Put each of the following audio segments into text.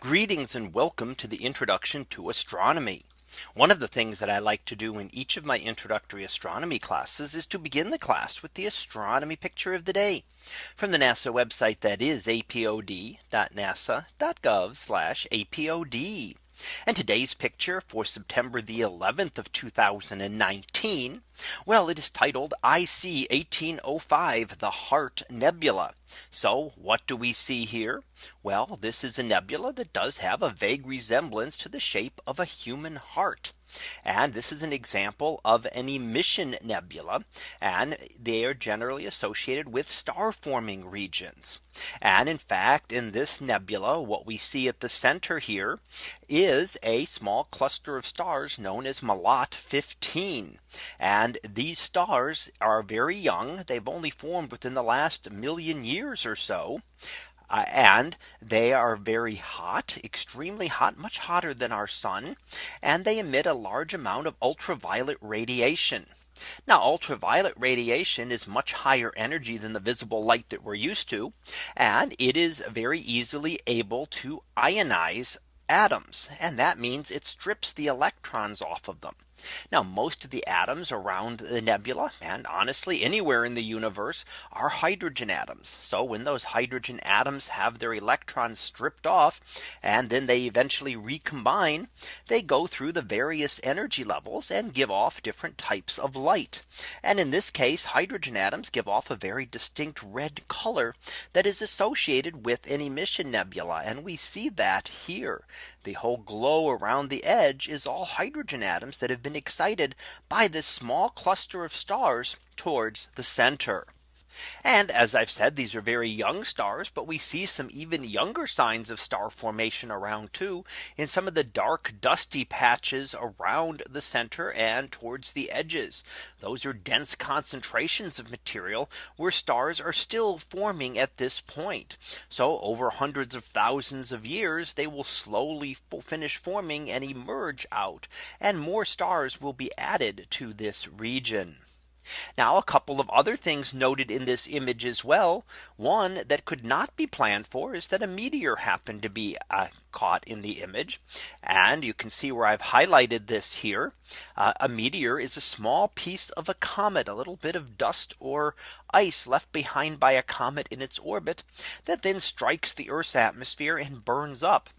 Greetings and welcome to the introduction to astronomy. One of the things that I like to do in each of my introductory astronomy classes is to begin the class with the astronomy picture of the day from the NASA website that is apod.nasa.gov apod. And today's picture for September the 11th of 2019. Well, it is titled IC 1805 the Heart Nebula. So what do we see here? Well, this is a nebula that does have a vague resemblance to the shape of a human heart. And this is an example of an emission nebula. And they are generally associated with star forming regions. And in fact, in this nebula, what we see at the center here is a small cluster of stars known as Melotte 15. And these stars are very young. They've only formed within the last million years or so. Uh, and they are very hot, extremely hot, much hotter than our sun. And they emit a large amount of ultraviolet radiation. Now ultraviolet radiation is much higher energy than the visible light that we're used to. And it is very easily able to ionize atoms. And that means it strips the electrons off of them. Now most of the atoms around the nebula and honestly anywhere in the universe are hydrogen atoms. So when those hydrogen atoms have their electrons stripped off and then they eventually recombine, they go through the various energy levels and give off different types of light. And in this case, hydrogen atoms give off a very distinct red color that is associated with an emission nebula. And we see that here. The whole glow around the edge is all hydrogen atoms that have been excited by this small cluster of stars towards the center. And as I've said, these are very young stars, but we see some even younger signs of star formation around too in some of the dark dusty patches around the center and towards the edges. Those are dense concentrations of material where stars are still forming at this point. So over hundreds of thousands of years, they will slowly finish forming and emerge out and more stars will be added to this region. Now a couple of other things noted in this image as well. One that could not be planned for is that a meteor happened to be uh, caught in the image. And you can see where I've highlighted this here. Uh, a meteor is a small piece of a comet, a little bit of dust or ice left behind by a comet in its orbit that then strikes the Earth's atmosphere and burns up.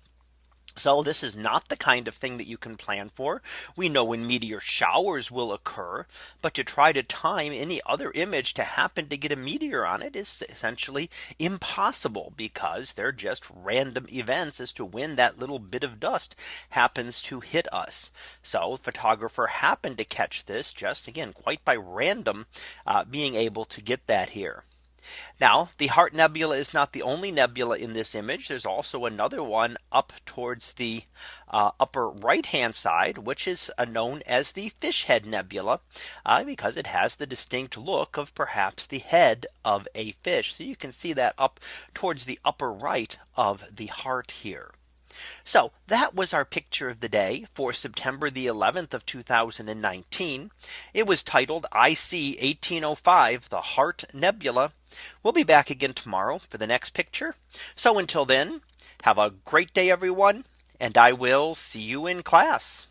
So this is not the kind of thing that you can plan for. We know when meteor showers will occur. But to try to time any other image to happen to get a meteor on it is essentially impossible because they're just random events as to when that little bit of dust happens to hit us. So photographer happened to catch this just again quite by random uh, being able to get that here. Now the Heart Nebula is not the only nebula in this image. There's also another one up towards the uh, upper right hand side, which is uh, known as the Fish Head Nebula, uh, because it has the distinct look of perhaps the head of a fish. So you can see that up towards the upper right of the heart here. So that was our picture of the day for September the 11th of 2019. It was titled IC 1805 the Heart Nebula. We'll be back again tomorrow for the next picture. So until then, have a great day, everyone. And I will see you in class.